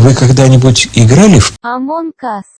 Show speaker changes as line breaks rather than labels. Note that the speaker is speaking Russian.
Вы когда-нибудь играли в
Among Us.